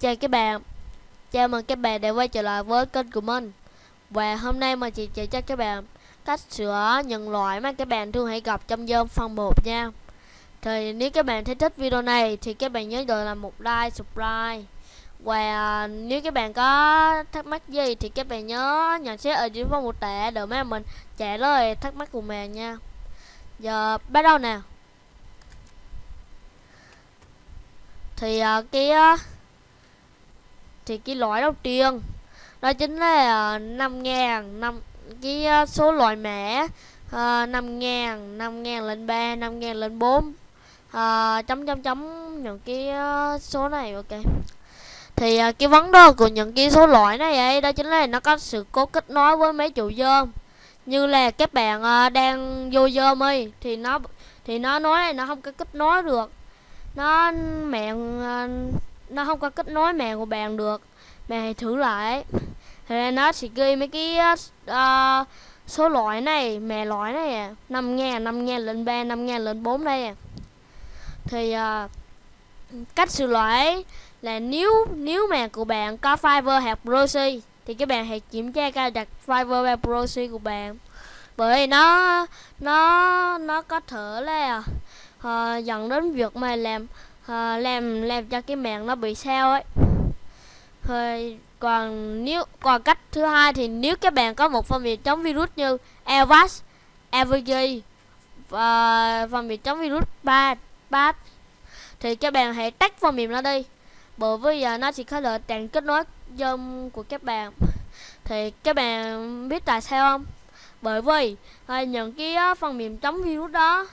Chào các bạn. Chào mừng các bạn đã quay trở lại với kênh của mình. Và hôm nay mình chỉ chỉ cho các bạn Cách sửa những loại mà các bạn thường hay gặp trong dơm phần 1 nha. Thì nếu các bạn thấy thích video này Thì các bạn nhớ đợi làm một like, subscribe. Và nếu các bạn có thắc mắc gì Thì các bạn nhớ nhận xét ở dưới phần mô tả Để mấy mình trả lời thắc mắc của mình nha. Giờ bắt đầu nào Thì uh, cái uh, thì cái loại đầu tiên đó chính là ờ, năm ngàn năm cái ờ, số loại mẻ ờ, năm ngàn năm ngàn lên ba năm ngàn lên bốn. Uh, chấm chấm chấm những cái số này ok. Thì uh, cái vấn đề của những cái số loại này ấy đó chính là nó có sự cố kết nối với mấy chủ dơm. Như là các bạn uh, đang vô dơm ấy thì nó thì nó nói là nó không có kết nối được. Nó mẹ uh, nó không có kết nối mẹ của bạn được. Bạn hãy thử lại. Thì nó sẽ ghi mấy cái uh, số loại này mẹ loại này à. Năm ngàn năm ngàn lên ba năm ngàn lên bốn đây à. Thì uh, cách sửa loại là nếu nếu mà của bạn có fiber hạt proxy thì các bạn hãy kiểm tra cài đặt fiber và proxy của bạn. Bởi nó nó nó có thể là uh, dẫn đến việc mà làm uh, làm làm cho cái mạng nó bị sao ấy. Thôi còn nếu còn cách thứ hai thì nếu các bạn có một phần mềm chống virus như Avast, Avg và phần mềm chống virus bat, bat thì các bạn hãy tách phần mềm nó đi. Bởi vì giờ nó chỉ có lợi tặng kết nối dâm của các bạn. Thì các bạn biết tại sao không? Bởi vì ờ, những cái phần mềm chống virus đó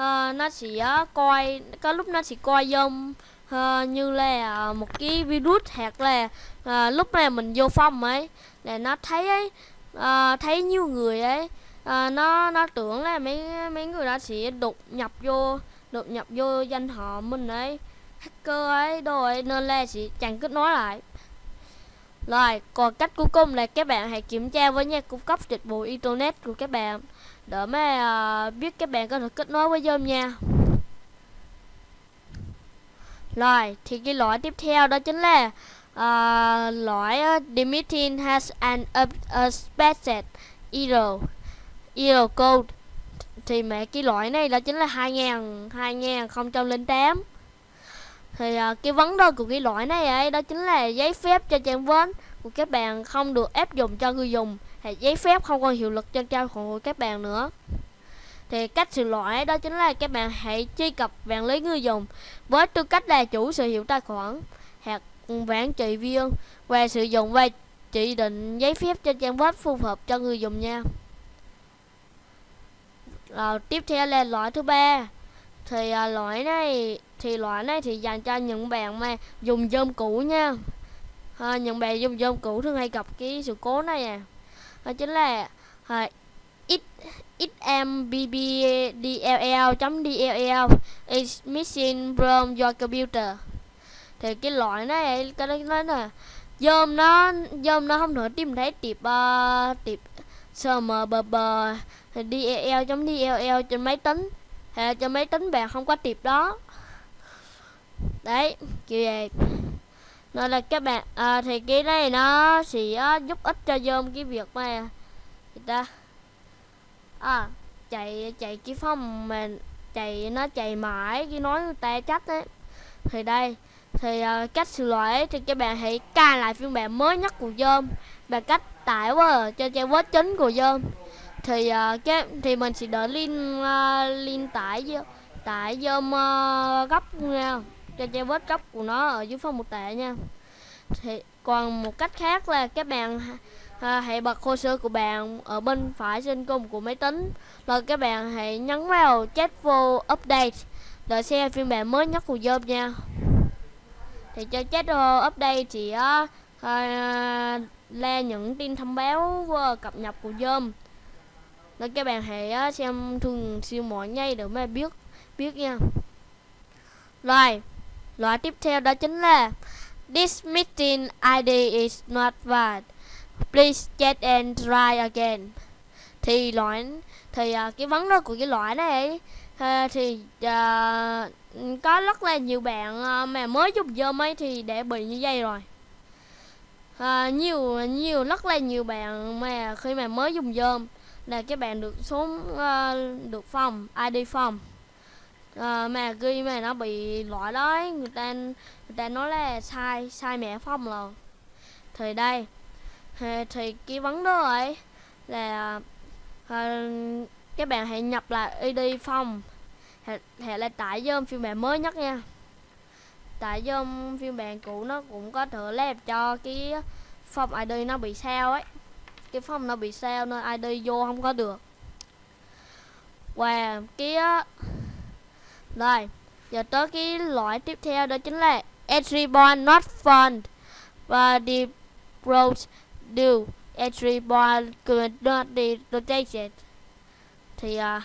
uh, nó chỉ uh, coi có lúc nó chỉ coi giống uh, như là một cái virus hoặc là uh, lúc này mình vô phòng ấy là nó thấy ấy uh, thấy nhiều người ấy uh, nó nó tưởng là mấy mấy người đó sẽ đột nhập vô đột nhập vô danh họ mình ấy hacker ấy đồ ấy nên là sẽ chẳng kết nối lại. Rồi còn cách cuối cùng là các bạn hãy kiểm tra với nhà cung cấp dịch vụ internet của các bạn để mà uh, biết các bạn có thể kết nối với Zoom nha. Rồi thì cái loại tiếp theo đó chính là ờ, uh, loại uh, ờ, Dimitrin has an expected error error code. Thì mẹ cái loại này đó chính là 2000 2008 thì uh, cái vấn đề của cái loại này ấy đó chính là giấy phép cho trang web của các bạn không được áp dụng cho người dùng thì giấy phép không còn hiệu lực trên trang khoản của các bạn nữa. Thì cách sửa lỗi đó chính là các bạn hãy truy cập vạn lý người dùng với tư cách là chủ sở hữu tài khoản hoặc quản trị viên và sử dụng và chỉ định giấy phép trên trang web phù hợp cho người dùng nha. Rồi tiếp theo là loại thứ ba. Thì à, loại này thì loại này thì dành cho những bạn mà dùng dơm cũ nha. À, những bạn dùng dơm cũ thường hay gặp cái sự cố này à đó chính là à, ít xmbbdll.dll is missing from your computer. Thì cái loại này cái đó nói là dôm nó dôm nó không thể tìm thấy tiệp uh, tiệp smbb dll chấm dll trên máy tính. Hay trên máy tính bạn không có tiệp đó. Đấy kiểu vậy nên là các bạn à, thì cái này nó sẽ à, giúp ích cho dơm cái việc mà người ta? À chạy chạy cái phong mà chạy nó chạy mãi cái nói người ta chắc đấy thì đây thì uh, cách xử lỗi thì các bạn hãy cài lại phiên bản mới nhất của dơm bằng cách tải qua cho trang web chính của dơm thì uh, cái thì mình sẽ đợi link uh, link tải tải dơm uh, gấp nha cho che vết góc của nó ở dưới phần mô tả nha. Thì còn một cách khác là các bạn à, hãy bật hồ sơ của bạn ở bên phải trên cùng của máy tính. Rồi các bạn hãy nhấn vào chat vô update để xem phiên bản mới nhất của Zoom nha. Thì cho chat vô update thì uh, uh, là những tin thông báo cập nhật của Zoom nên các bạn hãy xem thường siêu mỗi ngày để mà biết biết nha. Rồi loại tiếp theo đó chính là This meeting ID is not valid. Please check and try again. Thì loại thì uh, cái vấn đó của cái loại này uh, thì uh, có rất là nhiều bạn uh, mà mới dùng dơm ấy thì để bị như vậy rồi. Uh, nhiều nhiều rất là nhiều bạn mà khi mà mới dùng dơm là các bạn được xuống uh, được phòng ID phòng à, mà ghi mà nó bị loại đó người ta người ta nói là sai sai mẹ phong rồi. Thì đây thì, thì cái vấn đề ấy là à, các bạn hãy nhập lại ID phong. Hệ là tải dơm phiên bản mới nhất nha. Tại dơm phiên bản cũ nó cũng có thể làm cho cái phong ID nó bị sao ấy. Cái phong nó bị sao nên ID vô không có được. Và cái rồi giờ tới cái loại tiếp theo đó chính là entry bond not found. Và the road do. Entry bond could not be rotated thì uh,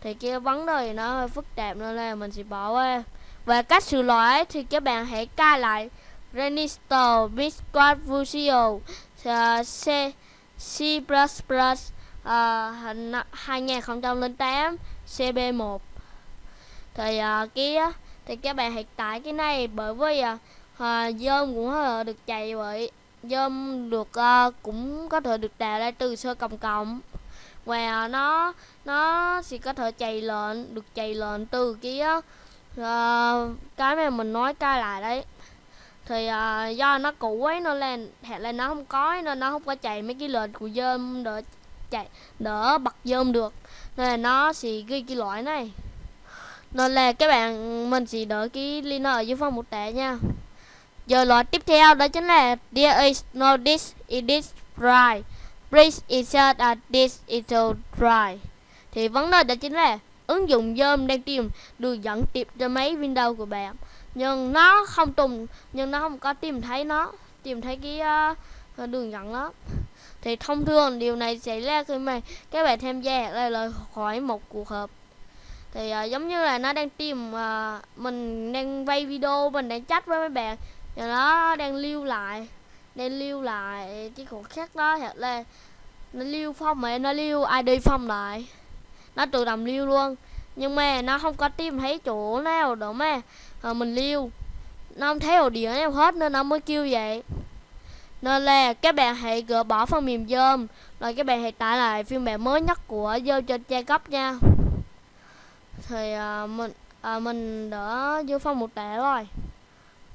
thì cái vấn đề nó hơi phức tạp nên là mình sẽ bỏ qua. Và cách sửa lỗi thì các bạn hãy cài lại Renister Bisquad Visual. Uh, C C++ uh, 2008 CB1 thì uh, cái thì các bạn hiện tại cái này bởi vì uh, dơm cũng uh, được chạy bởi dơm được uh, cũng có thể được tạo ra từ sơ cộng cộng và nó nó sẽ có thể chạy lên được chạy lên từ cái uh, cái mà mình nói cái lại đấy. Thì uh, do nó cũ ấy nó lên hệ là nó không có ấy, nên nó không có chạy mấy cái lệnh của dơm đỡ chạy đỡ bật dơm được. Nên là nó sẽ ghi cái loại này nên là các bạn mình chỉ đỡ cái link ở dưới phần một tệ nha giờ loại tiếp theo đó chính là there is no this it is right Please insert a this into dry. Thì vấn đề đó chính là ứng dụng Zoom đang tìm đường dẫn tiếp cho máy Windows của bạn. Nhưng nó không tùng nhưng nó không có tìm thấy nó, tìm thấy cái uh, đường dẫn đó. Thì thông thường điều này xảy ra khi mà các bạn tham gia là lời hỏi một cuộc họp. Thì uh, giống như là nó đang tìm uh, mình đang vay video, mình đang chat với mấy bạn. Và nó đang lưu lại đang lưu lại cái khoảnh khắc đó thật lên nó lưu phong mà nó lưu id phong lại. Nó tự động lưu luôn. Nhưng mà nó không có tìm thấy chỗ nào đâu mà à, mình lưu. Nó không thấy ổ đĩa nào hết nên nó mới kêu vậy. Nên là các bạn hãy gỡ bỏ phần mềm dơm rồi các bạn hãy tải lại phiên bản mới nhất của dơm trên trang cấp nha thì à, mình à, mình đã vô phong một tệ rồi.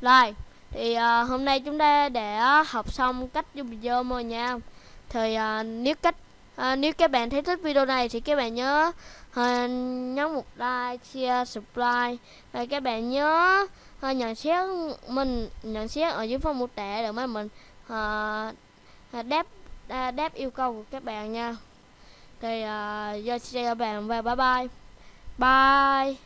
Rồi thì uh, hôm nay chúng ta đã học xong cách dùng video rồi nha. Thì uh, nếu cách uh, nếu các bạn thấy thích video này thì các bạn nhớ uh, nhấn một like share subscribe. Và các bạn nhớ uh, nhận xét mình nhận xét ở dưới phần mô tả để mà mình uh, đáp uh, đáp yêu cầu của các bạn nha. Thì uh, giờ chào các bạn và bye bye. Bye